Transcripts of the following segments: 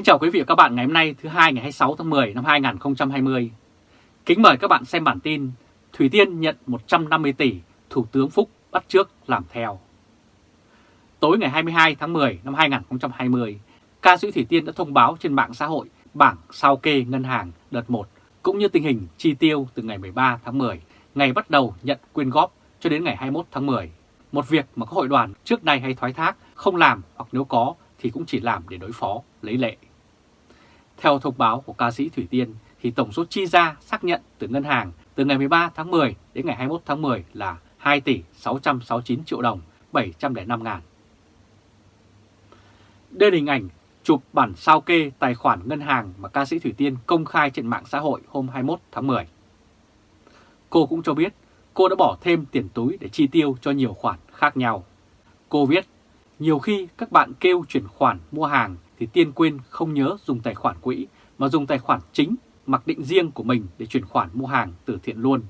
Kính chào quý vị và các bạn ngày hôm nay thứ hai ngày 26 tháng 10 năm 2020. Kính mời các bạn xem bản tin Thủy Tiên nhận 150 tỷ, Thủ tướng Phúc bắt trước làm theo. Tối ngày 22 tháng 10 năm 2020, ca sĩ Thủy Tiên đã thông báo trên mạng xã hội bảng sao kê ngân hàng đợt 1 cũng như tình hình chi tiêu từ ngày 13 tháng 10, ngày bắt đầu nhận quyên góp cho đến ngày 21 tháng 10. Một việc mà các hội đoàn trước nay hay thoái thác không làm hoặc nếu có thì cũng chỉ làm để đối phó, lấy lệ. Theo thông báo của ca sĩ Thủy Tiên thì tổng số chi ra xác nhận từ ngân hàng từ ngày 13 tháng 10 đến ngày 21 tháng 10 là 2 tỷ 669 triệu đồng 705 ngàn. Đây là hình ảnh chụp bản sao kê tài khoản ngân hàng mà ca sĩ Thủy Tiên công khai trên mạng xã hội hôm 21 tháng 10. Cô cũng cho biết cô đã bỏ thêm tiền túi để chi tiêu cho nhiều khoản khác nhau. Cô viết, nhiều khi các bạn kêu chuyển khoản mua hàng thì Tiên quên không nhớ dùng tài khoản quỹ mà dùng tài khoản chính mặc định riêng của mình để chuyển khoản mua hàng từ thiện luôn.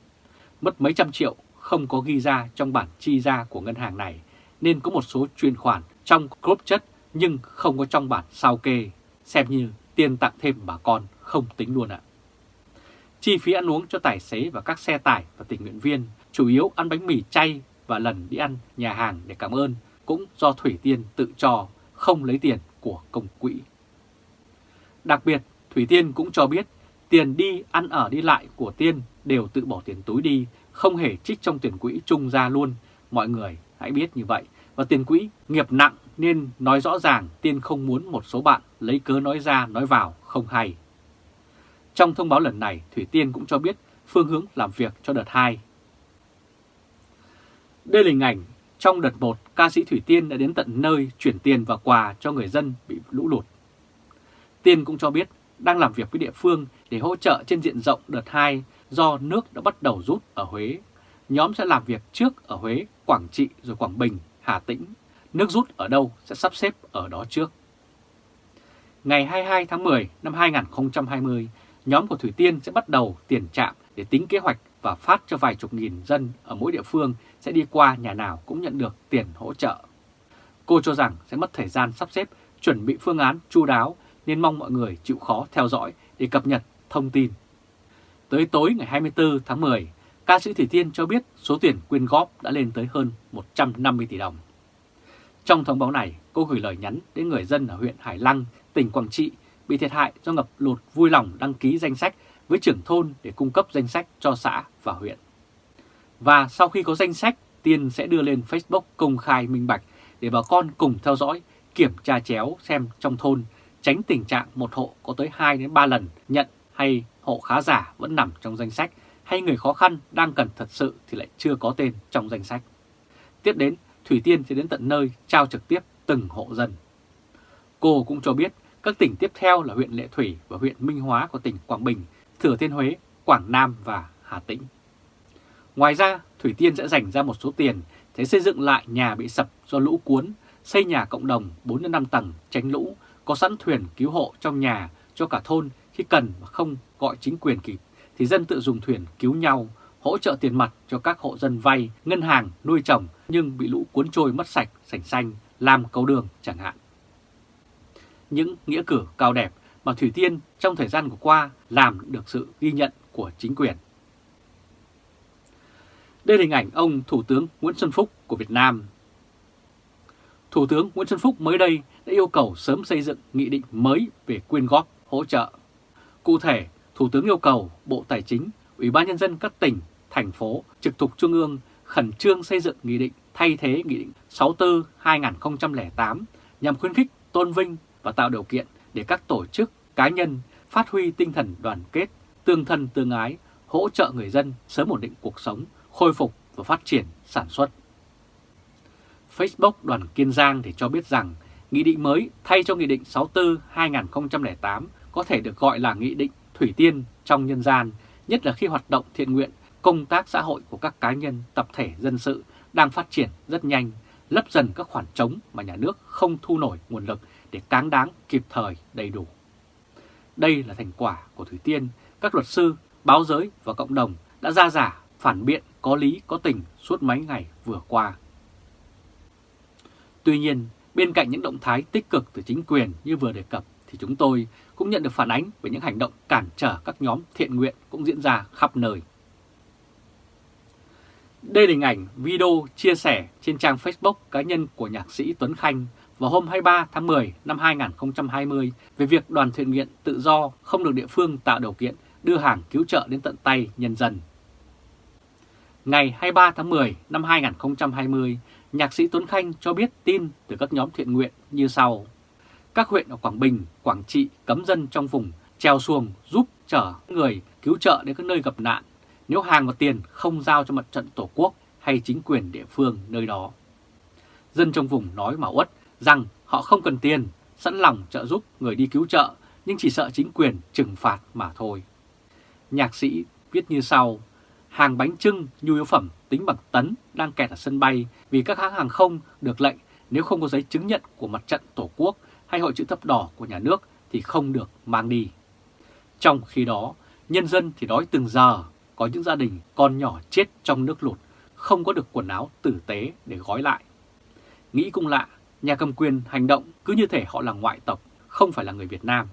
Mất mấy trăm triệu không có ghi ra trong bản chi ra của ngân hàng này nên có một số chuyển khoản trong group chất nhưng không có trong bản sao kê, xem như tiền tặng thêm bà con không tính luôn ạ. Chi phí ăn uống cho tài xế và các xe tải và tình nguyện viên chủ yếu ăn bánh mì chay và lần đi ăn nhà hàng để cảm ơn cũng do Thủy Tiên tự cho, không lấy tiền của công quỹ. Đặc biệt, Thủy Tiên cũng cho biết tiền đi ăn ở đi lại của Tiên đều tự bỏ tiền túi đi, không hề trích trong tiền quỹ chung ra luôn. Mọi người hãy biết như vậy. Và tiền quỹ nghiệp nặng nên nói rõ ràng Tiên không muốn một số bạn lấy cớ nói ra nói vào không hay. Trong thông báo lần này, Thủy Tiên cũng cho biết phương hướng làm việc cho đợt 2. Đây là hình ảnh trong đợt 1, ca sĩ Thủy Tiên đã đến tận nơi chuyển tiền và quà cho người dân bị lũ lụt. Tiên cũng cho biết đang làm việc với địa phương để hỗ trợ trên diện rộng đợt 2 do nước đã bắt đầu rút ở Huế. Nhóm sẽ làm việc trước ở Huế, Quảng Trị rồi Quảng Bình, Hà Tĩnh. Nước rút ở đâu sẽ sắp xếp ở đó trước. Ngày 22 tháng 10 năm 2020, nhóm của Thủy Tiên sẽ bắt đầu tiền trạm để tính kế hoạch và phát cho vài chục nghìn dân ở mỗi địa phương sẽ đi qua nhà nào cũng nhận được tiền hỗ trợ. Cô cho rằng sẽ mất thời gian sắp xếp, chuẩn bị phương án chu đáo nên mong mọi người chịu khó theo dõi để cập nhật thông tin. Tới tối ngày 24 tháng 10, ca sĩ Thủy Tiên cho biết số tiền quyên góp đã lên tới hơn 150 tỷ đồng. Trong thông báo này, cô gửi lời nhắn đến người dân ở huyện Hải Lăng, tỉnh Quảng Trị bị thiệt hại do ngập lụt vui lòng đăng ký danh sách với trưởng thôn để cung cấp danh sách cho xã và huyện. Và sau khi có danh sách, Tiên sẽ đưa lên Facebook công khai minh bạch để bà con cùng theo dõi, kiểm tra chéo xem trong thôn, tránh tình trạng một hộ có tới 2 đến 3 lần nhận hay hộ khá giả vẫn nằm trong danh sách hay người khó khăn đang cần thật sự thì lại chưa có tên trong danh sách. Tiếp đến, Thủy Tiên sẽ đến tận nơi trao trực tiếp từng hộ dân. Cô cũng cho biết các tỉnh tiếp theo là huyện Lệ Thủy và huyện Minh Hóa của tỉnh Quảng Bình, Thừa Thiên Huế, Quảng Nam và Hà Tĩnh. Ngoài ra, Thủy Tiên sẽ dành ra một số tiền để xây dựng lại nhà bị sập do lũ cuốn, xây nhà cộng đồng 4-5 tầng tránh lũ, có sẵn thuyền cứu hộ trong nhà cho cả thôn khi cần mà không gọi chính quyền kịp, thì dân tự dùng thuyền cứu nhau, hỗ trợ tiền mặt cho các hộ dân vay, ngân hàng, nuôi trồng nhưng bị lũ cuốn trôi mất sạch, sành xanh, làm cầu đường chẳng hạn. Những nghĩa cử cao đẹp mà Thủy Tiên trong thời gian vừa qua làm được sự ghi nhận của chính quyền. Đây là hình ảnh ông Thủ tướng Nguyễn Xuân Phúc của Việt Nam. Thủ tướng Nguyễn Xuân Phúc mới đây đã yêu cầu sớm xây dựng nghị định mới về quyên góp hỗ trợ. Cụ thể, Thủ tướng yêu cầu Bộ Tài chính, Ủy ban Nhân dân các tỉnh, thành phố trực thuộc Trung ương khẩn trương xây dựng nghị định thay thế Nghị định 64-2008 nhằm khuyến khích, tôn vinh và tạo điều kiện để các tổ chức, cá nhân phát huy tinh thần đoàn kết, tương thân tương ái, hỗ trợ người dân sớm ổn định cuộc sống, khôi phục và phát triển sản xuất. Facebook đoàn Kiên Giang thì cho biết rằng Nghị định mới thay cho Nghị định 64-2008 có thể được gọi là Nghị định Thủy Tiên trong nhân gian, nhất là khi hoạt động thiện nguyện, công tác xã hội của các cá nhân, tập thể dân sự đang phát triển rất nhanh, lấp dần các khoản trống mà nhà nước không thu nổi nguồn lực để cáng đáng kịp thời đầy đủ. Đây là thành quả của Thủy Tiên, các luật sư, báo giới và cộng đồng đã ra giả, phản biện, có lý, có tình suốt mấy ngày vừa qua. Tuy nhiên, bên cạnh những động thái tích cực từ chính quyền như vừa đề cập, thì chúng tôi cũng nhận được phản ánh về những hành động cản trở các nhóm thiện nguyện cũng diễn ra khắp nơi. Đây là hình ảnh video chia sẻ trên trang Facebook cá nhân của nhạc sĩ Tuấn Khanh vào hôm 23 tháng 10 năm 2020 về việc đoàn thiện nguyện tự do không được địa phương tạo điều kiện đưa hàng cứu trợ đến tận tay nhân dân. Ngày 23 tháng 10 năm 2020, nhạc sĩ Tuấn Khanh cho biết tin từ các nhóm thiện nguyện như sau. Các huyện ở Quảng Bình, Quảng Trị cấm dân trong vùng treo xuồng giúp chở người cứu trợ đến các nơi gặp nạn nếu hàng và tiền không giao cho mặt trận Tổ quốc hay chính quyền địa phương nơi đó. Dân trong vùng nói mà uất rằng họ không cần tiền, sẵn lòng trợ giúp người đi cứu trợ nhưng chỉ sợ chính quyền trừng phạt mà thôi. Nhạc sĩ viết như sau, hàng bánh trưng, nhu yếu phẩm tính bằng tấn đang kẹt ở sân bay vì các hãng hàng không được lệnh nếu không có giấy chứng nhận của mặt trận Tổ quốc hay hội chữ thập đỏ của nhà nước thì không được mang đi. Trong khi đó, nhân dân thì đói từng giờ, có những gia đình con nhỏ chết trong nước lụt, không có được quần áo tử tế để gói lại. Nghĩ cũng lạ, nhà cầm quyền hành động cứ như thể họ là ngoại tộc, không phải là người Việt Nam.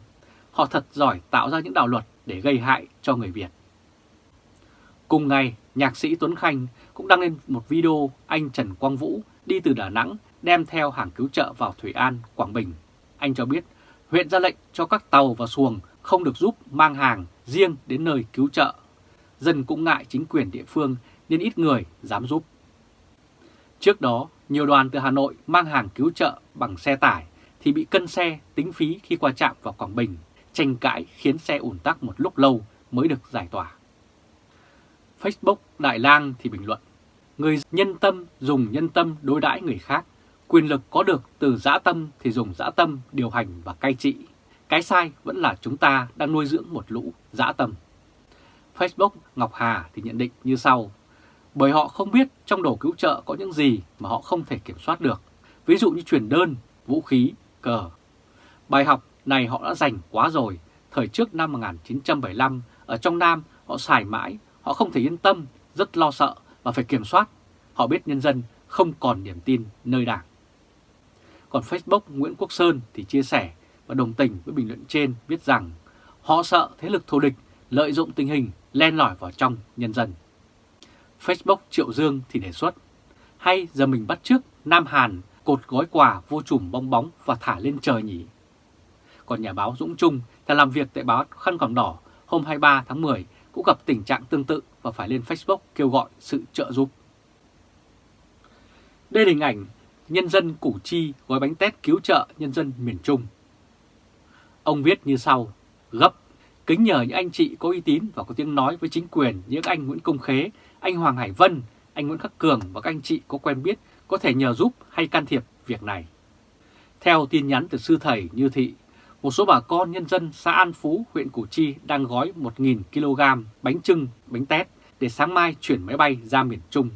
Họ thật giỏi tạo ra những đạo luật để gây hại cho người Việt. Cùng ngày, nhạc sĩ Tuấn Khanh cũng đăng lên một video anh Trần Quang Vũ đi từ Đà Nẵng đem theo hàng cứu trợ vào Thủy An, Quảng Bình. Anh cho biết huyện ra lệnh cho các tàu và xuồng không được giúp mang hàng riêng đến nơi cứu trợ. Dân cũng ngại chính quyền địa phương nên ít người dám giúp. Trước đó, nhiều đoàn từ Hà Nội mang hàng cứu trợ bằng xe tải thì bị cân xe tính phí khi qua trạm vào Quảng Bình, tranh cãi khiến xe ủn tắc một lúc lâu mới được giải tỏa. Facebook Đại Lang thì bình luận, người nhân tâm dùng nhân tâm đối đãi người khác, quyền lực có được từ dã tâm thì dùng dã tâm điều hành và cai trị. Cái sai vẫn là chúng ta đang nuôi dưỡng một lũ dã tâm. Facebook Ngọc Hà thì nhận định như sau, bởi họ không biết trong đồ cứu trợ có những gì mà họ không thể kiểm soát được, ví dụ như truyền đơn, vũ khí, cờ. Bài học này họ đã dành quá rồi, thời trước năm 1975, ở trong Nam họ xài mãi, họ không thể yên tâm, rất lo sợ và phải kiểm soát. Họ biết nhân dân không còn niềm tin nơi đảng. Còn Facebook Nguyễn Quốc Sơn thì chia sẻ và đồng tình với bình luận trên viết rằng họ sợ thế lực thù địch lợi dụng tình hình len lỏi vào trong nhân dân. Facebook Triệu Dương thì đề xuất, hay giờ mình bắt trước Nam Hàn cột gói quà vô trùm bong bóng và thả lên trời nhỉ? Còn nhà báo Dũng Trung là làm việc tại báo Khăn Còn Đỏ hôm 23 tháng 10 cũng gặp tình trạng tương tự và phải lên Facebook kêu gọi sự trợ giúp. Đây là hình ảnh nhân dân Củ Chi gói bánh tét cứu trợ nhân dân miền Trung. Ông viết như sau, gấp, kính nhờ những anh chị có uy tín và có tiếng nói với chính quyền như anh Nguyễn Công Khế, anh Hoàng Hải Vân, anh Nguyễn Khắc Cường và các anh chị có quen biết có thể nhờ giúp hay can thiệp việc này. Theo tin nhắn từ sư thầy Như Thị, một số bà con nhân dân xã An Phú, huyện Củ Chi đang gói 1.000 kg bánh trưng, bánh tét để sáng mai chuyển máy bay ra miền Trung.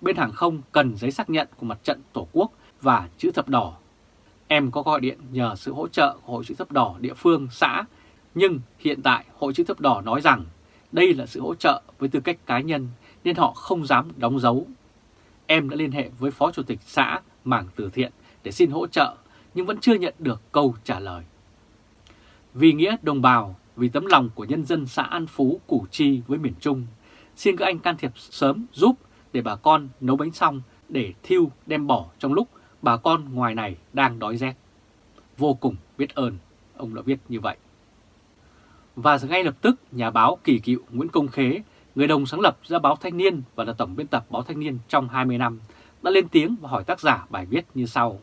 Bên hàng không cần giấy xác nhận của mặt trận Tổ quốc và chữ thập đỏ. Em có gọi điện nhờ sự hỗ trợ của Hội chữ thập đỏ địa phương, xã, nhưng hiện tại Hội chữ thập đỏ nói rằng đây là sự hỗ trợ với tư cách cá nhân nên họ không dám đóng dấu. Em đã liên hệ với Phó Chủ tịch xã mảng từ thiện để xin hỗ trợ nhưng vẫn chưa nhận được câu trả lời. Vì nghĩa đồng bào, vì tấm lòng của nhân dân xã An Phú, Củ Chi với miền Trung, xin các anh can thiệp sớm giúp để bà con nấu bánh xong để thiêu đem bỏ trong lúc bà con ngoài này đang đói rét. Vô cùng biết ơn, ông đã viết như vậy. Và ngay lập tức, nhà báo kỳ cựu Nguyễn Công Khế, người đồng sáng lập ra báo Thanh Niên và là tổng biên tập báo Thanh Niên trong 20 năm, đã lên tiếng và hỏi tác giả bài viết như sau.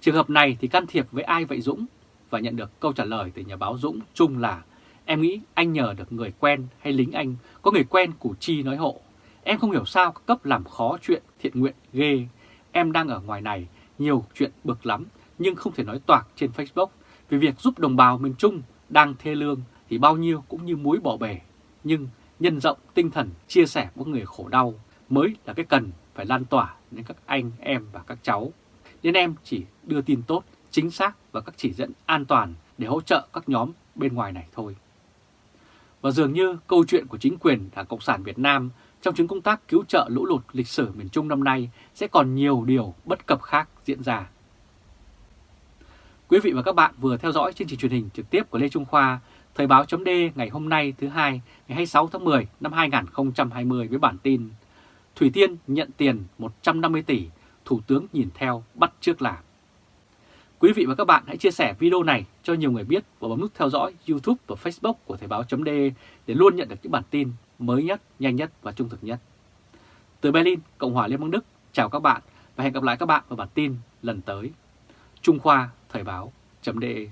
Trường hợp này thì can thiệp với ai vậy Dũng? và nhận được câu trả lời từ nhà báo Dũng chung là Em nghĩ anh nhờ được người quen hay lính anh có người quen Củ Chi nói hộ. Em không hiểu sao các cấp làm khó chuyện thiện nguyện ghê. Em đang ở ngoài này, nhiều chuyện bực lắm nhưng không thể nói toạc trên Facebook vì việc giúp đồng bào miền Trung đang thê lương thì bao nhiêu cũng như muối bỏ bể. Nhưng nhân rộng tinh thần chia sẻ với người khổ đau mới là cái cần phải lan tỏa đến các anh, em và các cháu. Nên em chỉ đưa tin tốt chính xác và các chỉ dẫn an toàn để hỗ trợ các nhóm bên ngoài này thôi. Và dường như câu chuyện của chính quyền Đảng Cộng sản Việt Nam trong chuyến công tác cứu trợ lũ lụt lịch sử miền Trung năm nay sẽ còn nhiều điều bất cập khác diễn ra. Quý vị và các bạn vừa theo dõi chương trình truyền hình trực tiếp của Lê Trung Khoa, Thời báo chấm ngày hôm nay thứ hai ngày 26 tháng 10 năm 2020 với bản tin Thủy Tiên nhận tiền 150 tỷ, Thủ tướng nhìn theo bắt trước làm. Quý vị và các bạn hãy chia sẻ video này cho nhiều người biết và bấm nút theo dõi YouTube và Facebook của Thời báo.de để luôn nhận được những bản tin mới nhất, nhanh nhất và trung thực nhất. Từ Berlin, Cộng hòa Liên bang Đức, chào các bạn và hẹn gặp lại các bạn vào bản tin lần tới. Trung Khoa Thời báo.de